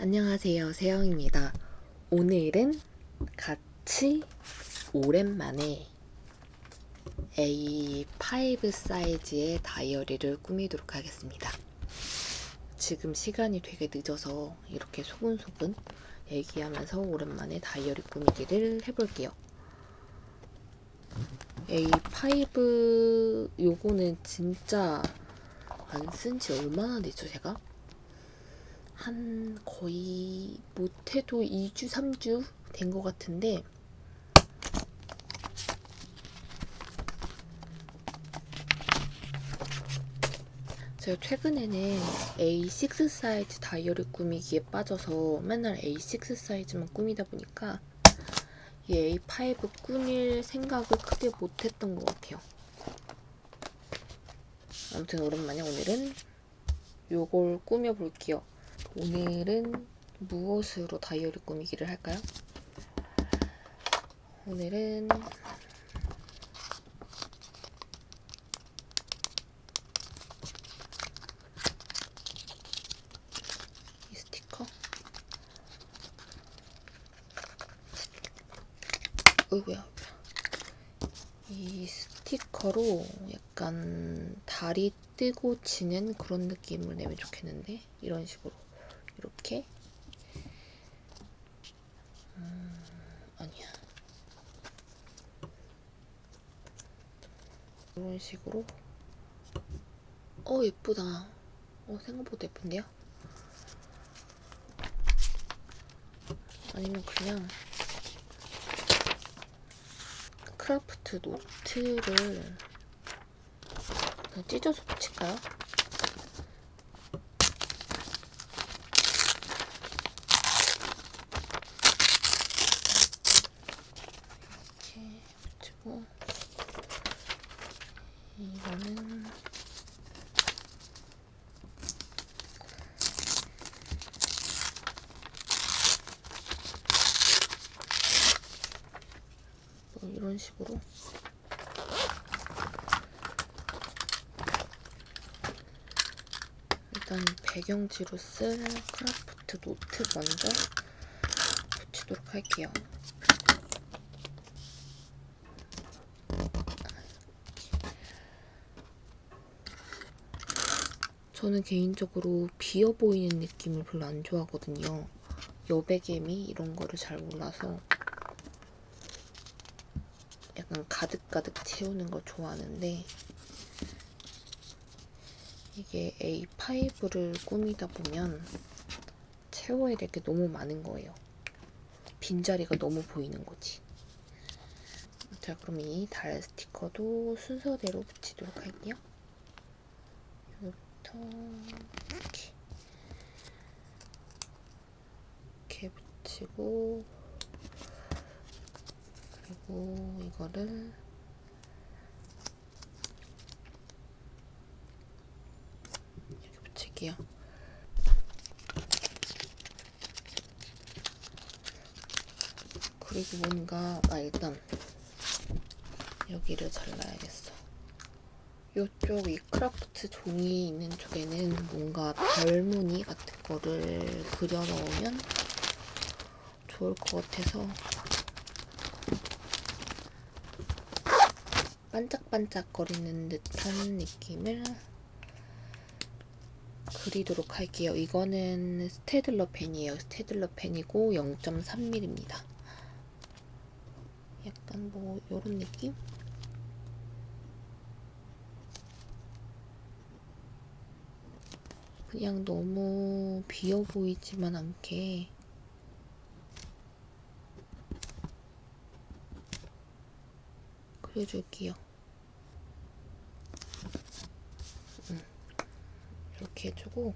안녕하세요. 세영입니다. 오늘은 같이 오랜만에 A5 사이즈의 다이어리를 꾸미도록 하겠습니다. 지금 시간이 되게 늦어서 이렇게 소근소근 얘기하면서 오랜만에 다이어리 꾸미기를 해볼게요. A5 요거는 진짜 안 쓴 지 얼마나 됐죠 제가? 한 거의 못해도 2주, 3주 된 것 같은데 제가 최근에는 A6 사이즈 다이어리 꾸미기에 빠져서 맨날 A6 사이즈만 꾸미다 보니까 이 A5 꾸밀 생각을 크게 못했던 것 같아요. 아무튼 오랜만에 오늘은 요걸 꾸며볼게요. 오늘은 무엇으로 다이어리 꾸미기를 할까요? 오늘은 이 스티커? 어이구야. 이 스티커로 약간 달이 뜨고 지는 그런 느낌을 내면 좋겠는데? 이런 식으로 이렇게 음, 아니야 이런 식으로 어 예쁘다 어 생각보다 예쁜데요? 아니면 그냥 크라프트 노트를 찢어서 붙일까요? 이렇게 붙이고 이거는 뭐 이런 식으로 일단 배경지로 쓸 크라프트 노트 먼저 붙이도록 할게요. 저는 개인적으로 비어 보이는 느낌을 별로 안 좋아하거든요. 여백개미 이런 거를 잘 몰라서 약간 가득가득 채우는 걸 좋아하는데 이게 A5를 꾸미다 보면 채워야 될 게 너무 많은 거예요. 빈자리가 너무 보이는 거지. 자, 그럼 이 달 스티커도 순서대로 붙이도록 할게요. 여기부터 이렇게 이렇게 붙이고 그리고 이거를 이렇게 붙일게요. 그리고 뭔가 아 일단 여기를 잘라야겠어. 이쪽 이 크라프트 종이 있는 쪽에는 뭔가 별무늬 같은 거를 그려 넣으면 좋을 것 같아서 반짝반짝거리는 듯한 느낌을 그리도록 할게요. 이거는 스테들러 펜이에요. 스테들러 펜이고 0.3mm입니다. 약간 뭐 이런 느낌? 그냥 너무 비어 보이지만 않게 그려줄게요. 음, 이렇게 해주고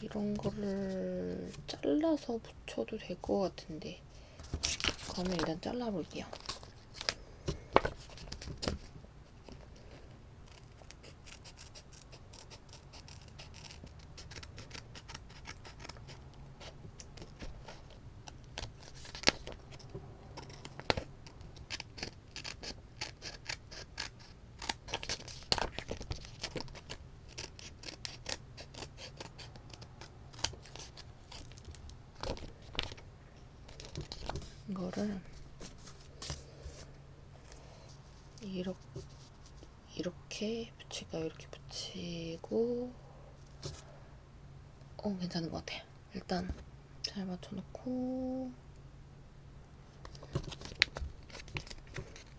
이런 거를 잘라서 붙여도 될 것 같은데 그러면 일단 잘라볼게요. 이렇게 붙일까요? 이렇게 붙이고 어 괜찮은 것 같아요. 일단 잘 맞춰놓고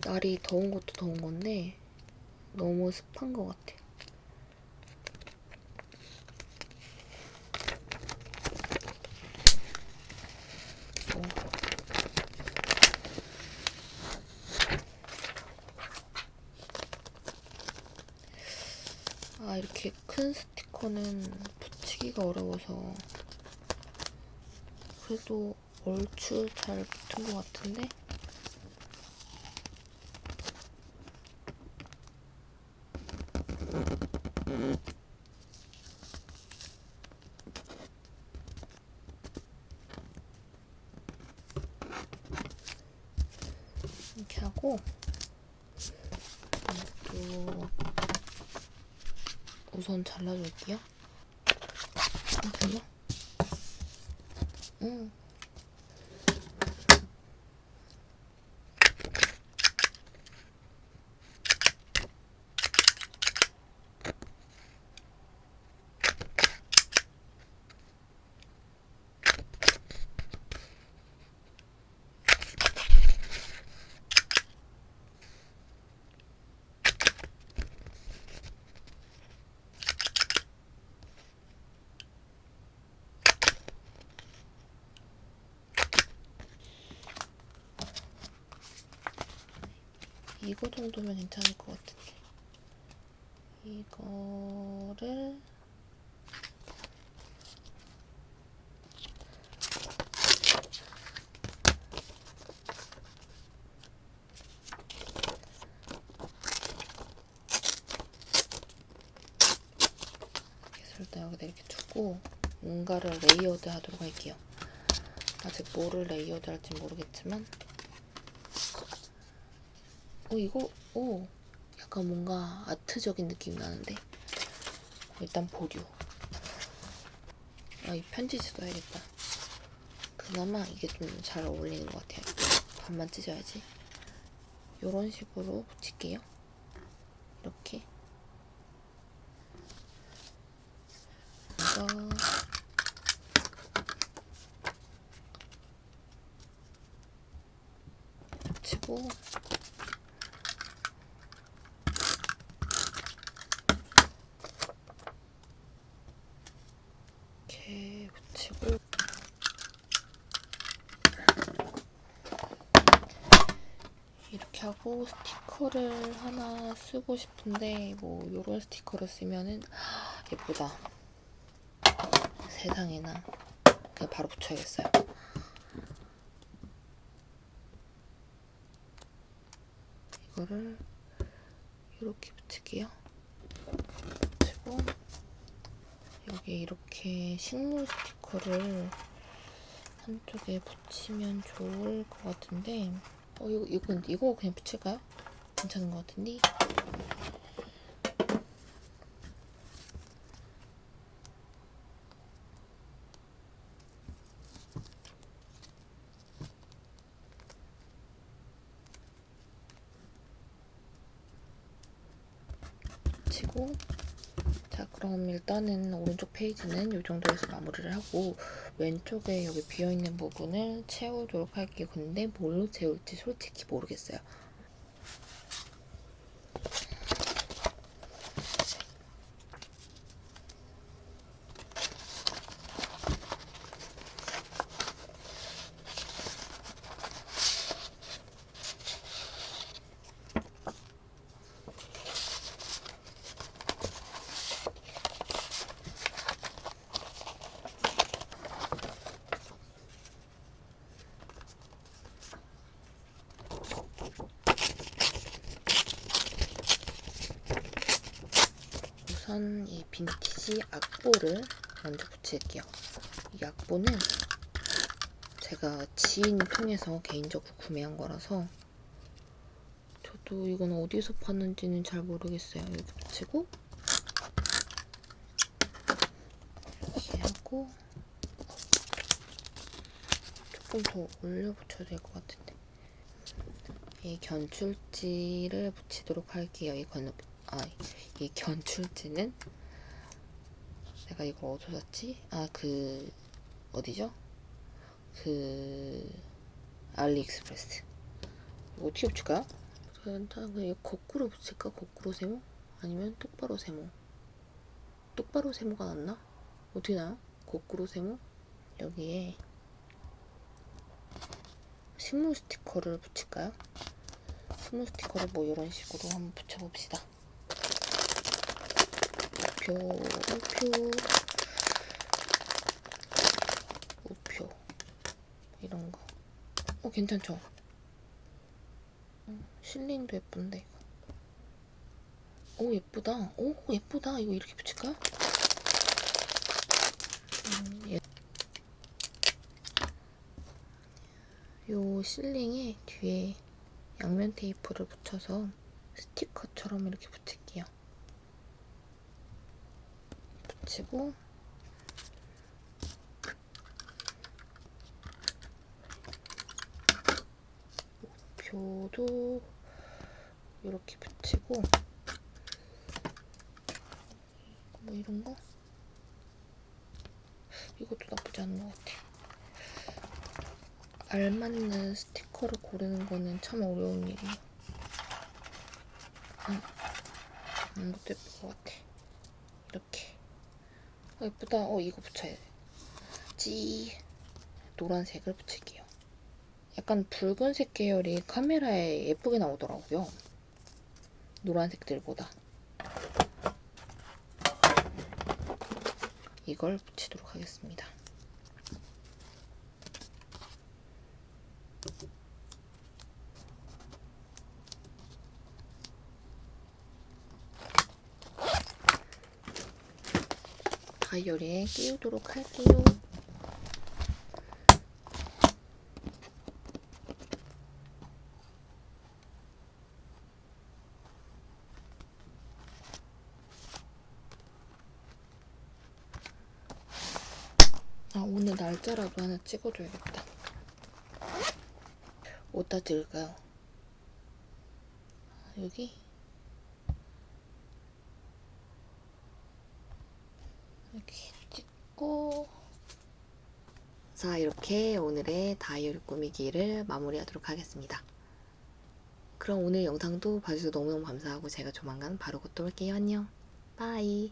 날이 더운 것도 더운 건데 너무 습한 것 같아. 어. 아 이렇게 큰 스티커는 붙이기가 어려워서 그래도 얼추 잘 붙은 것 같은데? 이렇게 하고 또 우선 잘라줄게요. 잠깐만요. 응. 이거 정도면 괜찮을 것 같은데. 이거를 일단 여기다 이렇게 두고 뭔가를 layered 하도록 할게요. 아직 뭐를 layered 할지 모르겠지만 어 이거 오 약간 뭔가 아트적인 느낌이 나는데? 일단 보류. 아 이 편지 써야겠다. 그나마 이게 좀 잘 어울리는 것 같아요. 반만 찢어야지. 요런 식으로 붙일게요. 이렇게. 이거 붙이고 이렇게 붙이고 하고 스티커를 하나 쓰고 싶은데 뭐 요런 스티커를 쓰면은 예쁘다. 세상에나. 그냥 바로 붙여야겠어요. 이거를 이렇게 붙일게요. 붙이고 여기 이렇게 식물 스티커를 한쪽에 붙이면 좋을 것 같은데 어 이거 이거 이거 그냥 붙일까요? 괜찮은 것 같은데 붙이고 자 그럼 일단은 오른쪽 페이지는 이 정도에서 마무리를 하고 왼쪽에 여기 비어있는 부분을 채우도록 할게요. 근데 뭘로 채울지 솔직히 모르겠어요. 우선 이 빈티지 악보를 먼저 붙일게요. 이 악보는 제가 지인 통해서 개인적으로 구매한 거라서 저도 이건 어디서 봤는지는 잘 모르겠어요. 이렇게 붙이고 이렇게 하고 조금 더 올려 붙여야 될 것 같은데. 이 견출지를 붙이도록 할게요. 이 건, 아, 이 견출지는 내가 이걸 어디서 샀지? 아, 그, 어디죠? 그, 알리익스프레스. 이거 어떻게 붙일까요? 일단 그냥 이거 거꾸로 붙일까? 거꾸로 세모? 아니면 똑바로 세모? 똑바로 세모가 낫나? 어떻게 나요? 거꾸로 세모? 여기에 식물 스티커를 붙일까요? 식물 스티커를 뭐 이런 식으로 한번 붙여봅시다. 우표, 우표, 우표 이런 거. 어 괜찮죠? 어, 실링도 예쁜데 이거. 오 예쁘다. 오 예쁘다. 이거 이렇게 붙일까? 음, 예. 요 실링에 뒤에 양면 테이프를 붙여서 스티커처럼 이렇게 붙일게요. 붙이고 표도 이렇게 붙이고 뭐 이런 거 이것도 나쁘지 않은 것 같아. 알맞는 스티커를 고르는 거는 참 어려운 일이에요. 응. 이것도 예쁠 것 같아. 이렇게. 어, 예쁘다. 어, 이거 붙여야 돼. 찌. 노란색을 붙일게요. 약간 붉은색 계열이 카메라에 예쁘게 나오더라고요. 노란색들보다. 이걸 붙이도록 하겠습니다. 다이어리에 끼우도록 할게요. 아, 오늘 날짜라도 하나 찍어줘야겠다. 어디다 찍을까요? 아, 여기? 이렇게 찍고 자 이렇게 오늘의 다이어리 꾸미기를 마무리하도록 하겠습니다. 그럼 오늘 영상도 봐주셔서 너무너무 감사하고 제가 조만간 바로 곧 또 올게요. 안녕. 바이.